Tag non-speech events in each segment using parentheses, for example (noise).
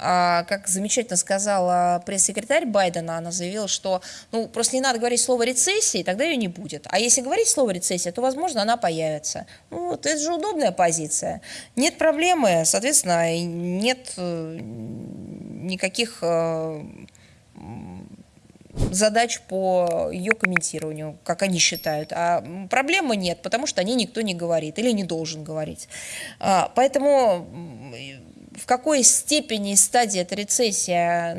а, как замечательно сказала пресс-секретарь Байдена, она заявила, что ну, просто не надо говорить слово рецессии, тогда ее не будет. А если говорить слово рецессия, то, возможно, она появится. Ну, вот это же удобная позиция. Нет проблемы, соответственно, нет э, никаких э, задач по ее комментированию, как они считают. А проблемы нет, потому что о ней никто не говорит или не должен говорить. А, поэтому в какой степени стадии эта рецессия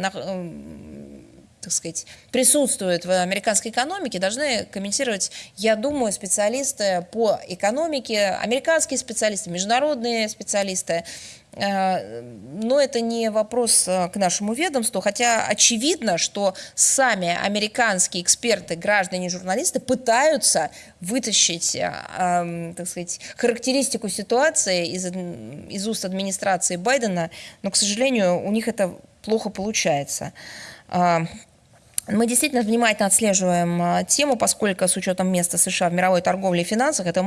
так сказать, присутствует в американской экономике, должны комментировать, я думаю, специалисты по экономике, американские специалисты, международные специалисты, Э, но это не вопрос э, к нашему ведомству, хотя очевидно, что сами американские эксперты, граждане, журналисты пытаются вытащить, э, так сказать, характеристику ситуации из, из уст администрации Байдена, но, к сожалению, у них это плохо получается. Мы действительно внимательно отслеживаем а, тему, поскольку с учетом места США в мировой торговле и финансах, это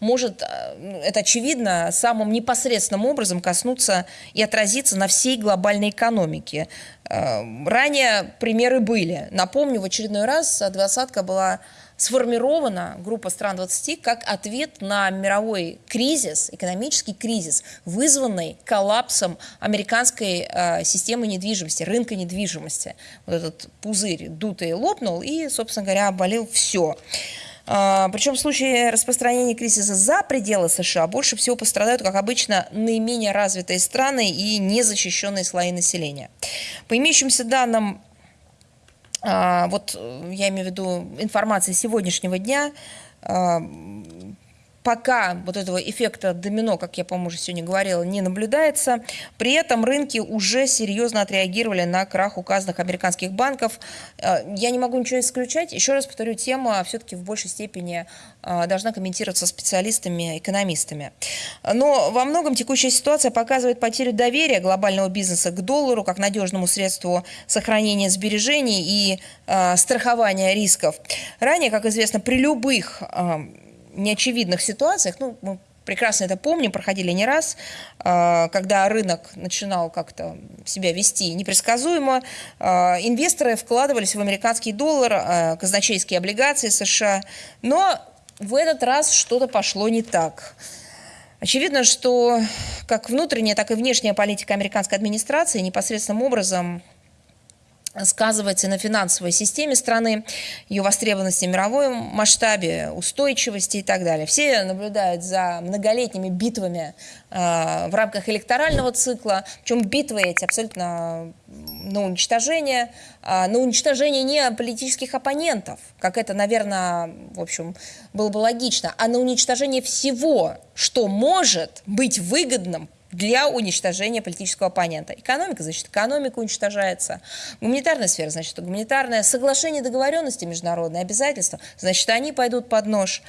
может, ну, это очевидно, самым непосредственным образом коснуться и отразиться на всей глобальной экономике. А, ранее примеры были. Напомню, в очередной раз двадцатка была сформирована группа стран 20 как ответ на мировой кризис, экономический кризис, вызванный коллапсом американской э, системы недвижимости, рынка недвижимости. Вот этот пузырь дутый лопнул и, собственно говоря, оболел все. А, Причем в случае распространения кризиса за пределы США больше всего пострадают, как обычно, наименее развитые страны и незащищенные слои населения. По имеющимся данным вот э, я имею в виду информация сегодняшнего дня, а, пока вот этого эффекта домино, как я, по-моему, уже сегодня говорила, не наблюдается. При этом рынки уже серьезно отреагировали на крах указанных американских банков. Э, я не могу ничего исключать. Еще раз повторю, тема все-таки в большей степени э, должна комментироваться специалистами, экономистами. Но во многом текущая ситуация показывает потерю доверия глобального бизнеса к доллару как надежному средству сохранения сбережений и э, страхования рисков. Ранее, как известно, при любых неочевидных ситуациях, ну, мы прекрасно это помним, проходили не раз, а, когда рынок начинал как-то себя вести непредсказуемо, а, инвесторы вкладывались в американский доллар, а, казначейские облигации США, но в этот раз что-то пошло не так. Очевидно, что как внутренняя, так и внешняя политика американской администрации непосредственным образом сказывается на финансовой системе страны, ее востребованности в мировом масштабе, устойчивости и так далее. Все наблюдают за многолетними битвами э, в рамках электорального цикла, причем битвы эти абсолютно на уничтожение, э, на уничтожение не политических оппонентов, как это, наверное, в общем, было бы логично, а на уничтожение всего, что может быть выгодным для уничтожения политического оппонента. Экономика, значит, экономика уничтожается. Гуманитарная сфера, значит, гуманитарное соглашение договоренности международные обязательства, значит, они пойдут под нож.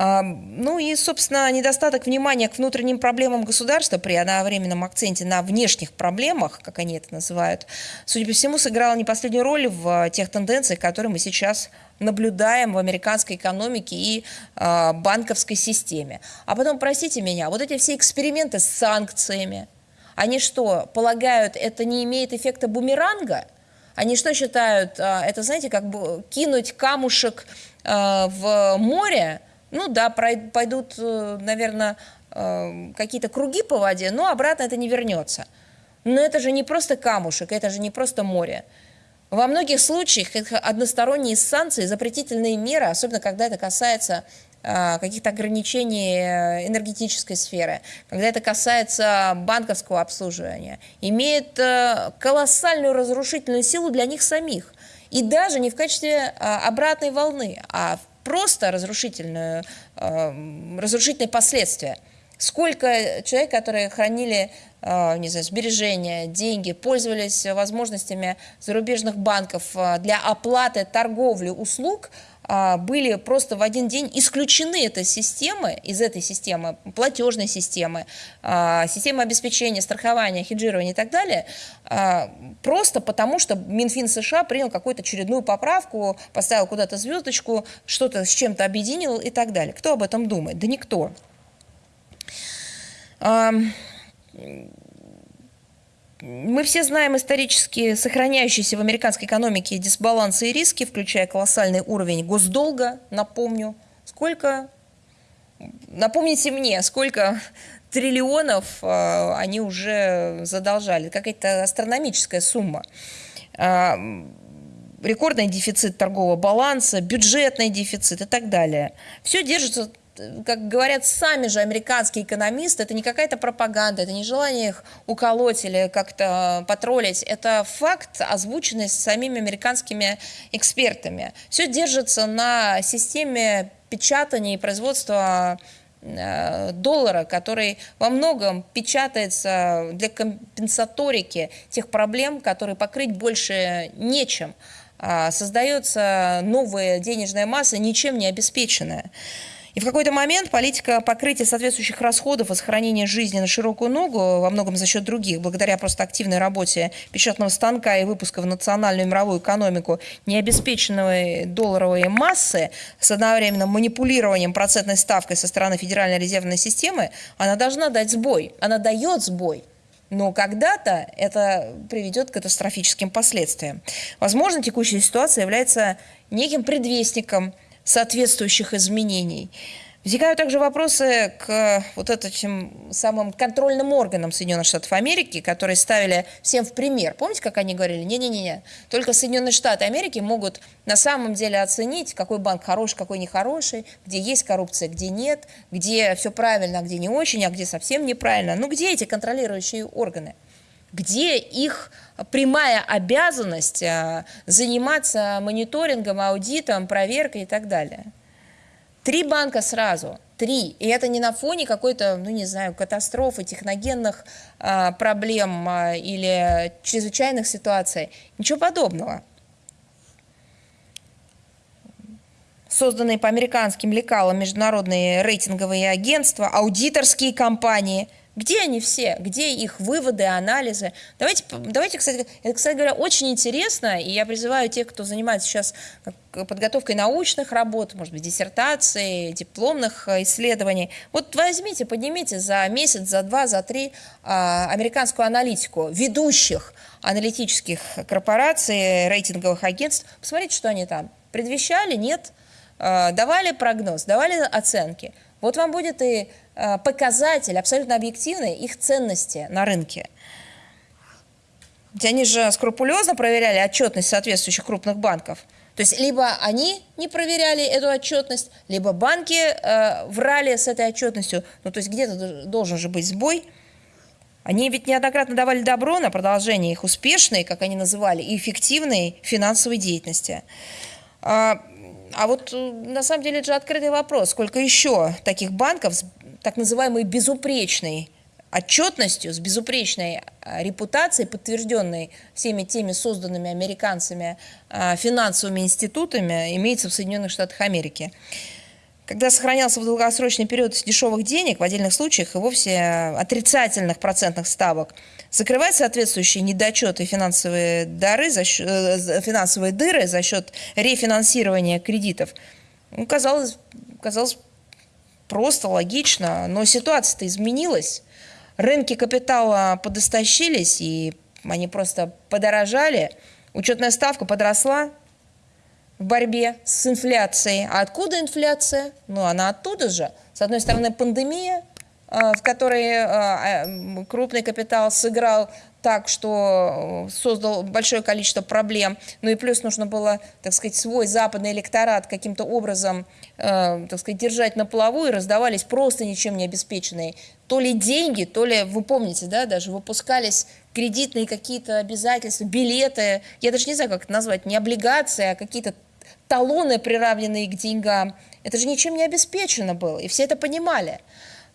Ну и, собственно, недостаток внимания к внутренним проблемам государства при одновременном акценте на внешних проблемах, как они это называют, судя по всему, сыграла не последнюю роль в тех тенденциях, которые мы сейчас наблюдаем в американской экономике и э, банковской системе. А потом, простите меня, вот эти все эксперименты с санкциями, они что, полагают, это не имеет эффекта бумеранга? Они что считают, э, это, знаете, как бы кинуть камушек э, в море, ну да, пойдут, э, наверное, э, какие-то круги по воде, но обратно это не вернется. Но это же не просто камушек, это же не просто море. Во многих случаях односторонние санкции, запретительные меры, особенно когда это касается э, каких-то ограничений энергетической сферы, когда это касается банковского обслуживания, имеют колоссальную разрушительную силу для них самих. И даже не в качестве обратной волны, а просто разрушительную, э, разрушительные последствия. Сколько человек, которые хранили э, не знаю, сбережения, деньги, пользовались возможностями зарубежных банков э, для оплаты торговли услуг, были просто в один день исключены этой системы, из этой системы, платежной системы, а, системы обеспечения, страхования, хеджирования и так далее, а, просто потому что Минфин США принял какую-то очередную поправку, поставил куда-то звездочку, что-то с чем-то объединил и так далее. Кто об этом думает? Да никто. Мы все знаем исторически сохраняющиеся в американской экономике дисбалансы и риски, включая колоссальный уровень госдолга, напомню. Сколько, напомните мне, сколько (laughs) триллионов э, они уже задолжали, какая-то астрономическая сумма. Э, рекордный дефицит торгового баланса, бюджетный дефицит и так далее. Все держится как говорят сами же американские экономисты, это не какая-то пропаганда, это не желание их уколоть или как-то потроллить, это факт, озвученный самими американскими экспертами. Все держится на системе печатания и производства э, доллара, который во многом печатается для компенсаторики тех проблем, которые покрыть больше нечем. А создается новая денежная масса, ничем не обеспеченная. И в какой-то момент политика покрытия соответствующих расходов и сохранения жизни на широкую ногу, во многом за счет других, благодаря просто активной работе печатного станка и выпуска в национальную и мировую экономику необеспеченной долларовой массы с одновременным манипулированием процентной ставкой со стороны Федеральной резервной системы, она должна дать сбой. Она дает сбой. Но когда-то это приведет к катастрофическим последствиям. Возможно, текущая ситуация является неким предвестником – соответствующих изменений. Возникают также вопросы к вот этим самым контрольным органам Соединенных Штатов Америки, которые ставили всем в пример. Помните, как они говорили? Не-не-не, только Соединенные Штаты Америки могут на самом деле оценить, какой банк хороший, какой нехороший, где есть коррупция, где нет, где все правильно, а где не очень, а где совсем неправильно. Ну где эти контролирующие органы? Где их прямая обязанность а, заниматься мониторингом, аудитом, проверкой и так далее. Три банка сразу, три. И это не на фоне какой-то, ну не знаю, катастрофы, техногенных а, проблем а, или чрезвычайных ситуаций. Ничего подобного. Созданные по американским лекалам международные рейтинговые агентства, аудиторские компании – где они все? Где их выводы, анализы? Давайте, давайте кстати, это, кстати говоря, очень интересно, и я призываю тех, кто занимается сейчас подготовкой научных работ, может быть, диссертаций, дипломных э, исследований. Вот возьмите, поднимите за месяц, за два, за три а, американскую аналитику ведущих аналитических корпораций, рейтинговых агентств. Посмотрите, что они там. Предвещали? Нет. А, давали прогноз, давали оценки. Вот вам будет и Э, показатель абсолютно объективный их ценности на рынке. Ведь они же скрупулезно проверяли отчетность соответствующих крупных банков. То есть либо они не проверяли эту отчетность, либо банки э, врали с этой отчетностью. Ну, то есть где-то должен же быть сбой. Они ведь неоднократно давали добро на продолжение их успешной, как они называли, и эффективной финансовой деятельности. А, а вот э, на самом деле это же открытый вопрос, сколько еще таких банков так называемой безупречной отчетностью, с безупречной а, репутацией, подтвержденной всеми теми созданными американцами а, финансовыми институтами, имеется в Соединенных Штатах Америки. Когда сохранялся в долгосрочный период дешевых денег, в отдельных случаях и вовсе отрицательных процентных ставок, закрывать соответствующие недочеты финансовые, дары за счет, э, финансовые дыры за счет рефинансирования кредитов, ну, казалось, казалось просто, логично, но ситуация-то изменилась. Рынки капитала подостащились, и они просто подорожали. Учетная ставка подросла в борьбе с инфляцией. А откуда инфляция? Ну, она оттуда же. С одной стороны, пандемия, в которой а, а, крупный капитал сыграл так, что э, создал большое количество проблем. Ну и плюс нужно было, так сказать, свой западный электорат каким-то образом, э, так сказать, держать на плаву, и раздавались просто ничем не обеспеченные то ли деньги, то ли, вы помните, да, даже выпускались кредитные какие-то обязательства, билеты, я даже не знаю, как это назвать, не облигации, а какие-то талоны, приравненные к деньгам. Это же ничем не обеспечено было, и все это понимали.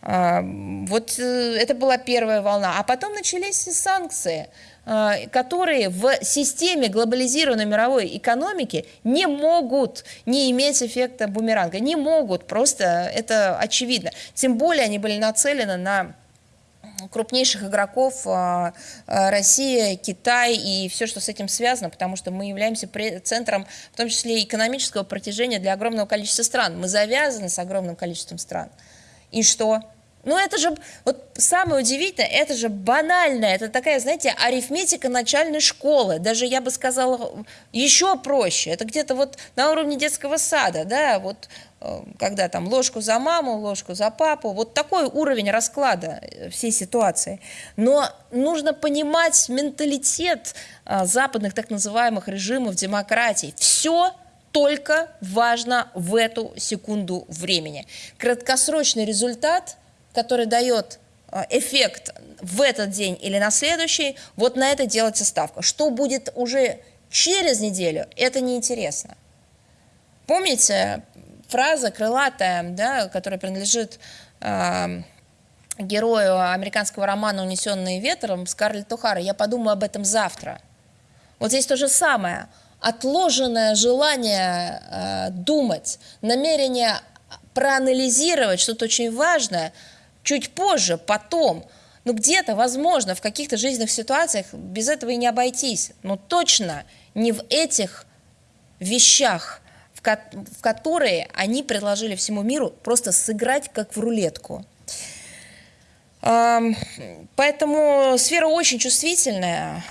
А, вот э, это была первая волна. А потом начались санкции, а, которые в системе глобализированной мировой экономики не могут не иметь эффекта бумеранга. Не могут, просто это очевидно. Тем более они были нацелены на крупнейших игроков а, Россия, Китай и все, что с этим связано, потому что мы являемся центром, в том числе экономического протяжения для огромного количества стран. Мы завязаны с огромным количеством стран. И что? Ну, это же, вот самое удивительное, это же банально, это такая, знаете, арифметика начальной школы, даже, я бы сказала, еще проще, это где-то вот на уровне детского сада, да, вот, э, когда там ложку за маму, ложку за папу, вот такой уровень расклада э, всей ситуации. Но нужно понимать менталитет э, западных так называемых режимов демократии. Все только важно в эту секунду времени. Краткосрочный результат – который дает а, эффект в этот день или на следующий, вот на это делается ставка. Что будет уже через неделю, это неинтересно. Помните фраза крылатая, да, которая принадлежит э, герою американского романа «Унесенные ветром» Скарлетт Тухара «Я подумаю об этом завтра». Вот здесь то же самое. Отложенное желание э, думать, намерение проанализировать что-то очень важное – чуть позже, потом. Ну, где-то, возможно, в каких-то жизненных ситуациях без этого и не обойтись. Но точно не в этих вещах, в, ко в которые они предложили всему миру просто сыграть как в рулетку. Поэтому сфера очень чувствительная,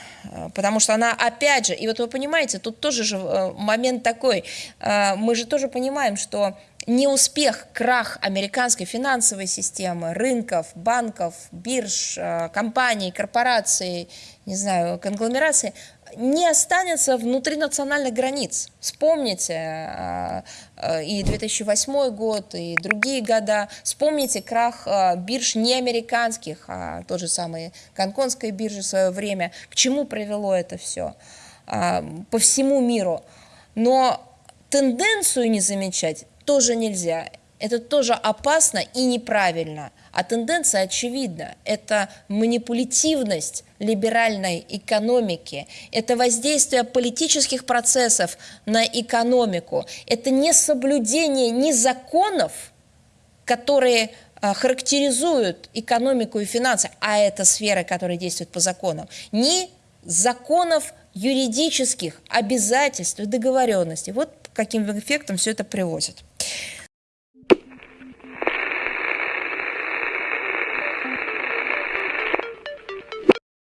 потому что она, опять же, и вот вы понимаете, тут тоже же э, момент такой, э, мы же тоже понимаем, что неуспех, крах американской финансовой системы, рынков, банков, бирж, э, компаний, корпораций, не знаю, конгломерации, не останется внутри национальных границ. Вспомните э, э, и 2008 год, и другие года. Вспомните крах бирж не американских, а тот же самый Гонконгской биржи в свое время. К чему привело это все? По всему миру. Но тенденцию не замечать тоже нельзя. Это тоже опасно и неправильно. А тенденция очевидна. Это манипулятивность либеральной экономики. Это воздействие политических процессов на экономику. Это не соблюдение ни законов, которые а, характеризуют экономику и финансы, а это сферы, которые действуют по законам, ни законов юридических обязательств и договоренностей. Вот каким эффектом все это приводит.